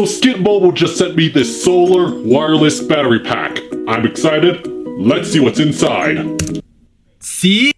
So Skid Mobile just sent me this solar wireless battery pack. I'm excited. Let's see what's inside. See?